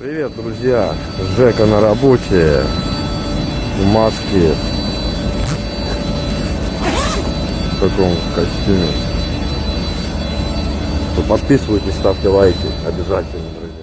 Привет, друзья! Жека на работе. В маске. В таком костюме. Подписывайтесь, ставьте лайки. Обязательно, друзья.